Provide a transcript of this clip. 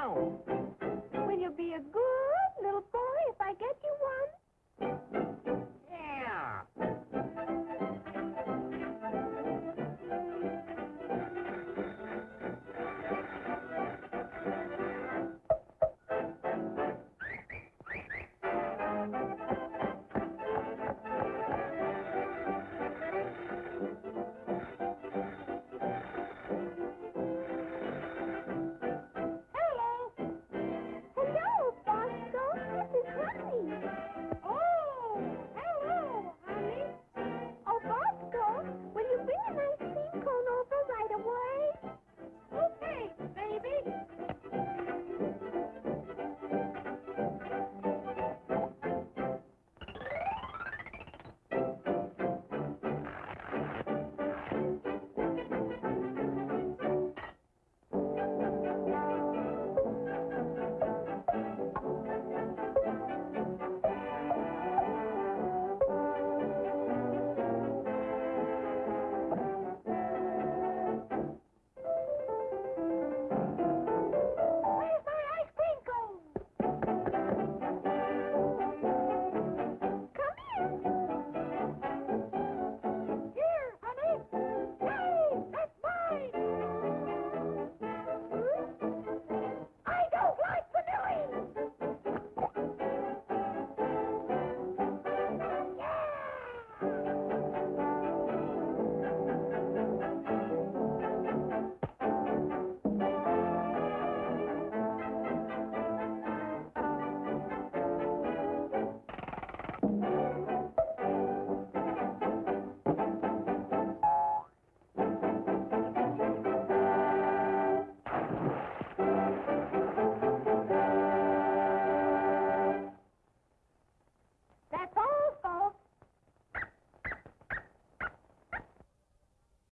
não.